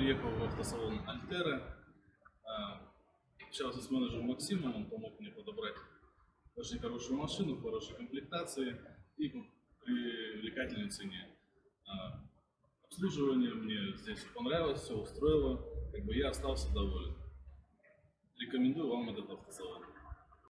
Приехал в автосалон Альтера, общался с менеджером Максимом, он помог мне подобрать очень хорошую машину, в хорошей комплектации и по привлекательной цене. А, обслуживание мне здесь понравилось, все устроило, как бы я остался доволен. Рекомендую вам этот автосалон.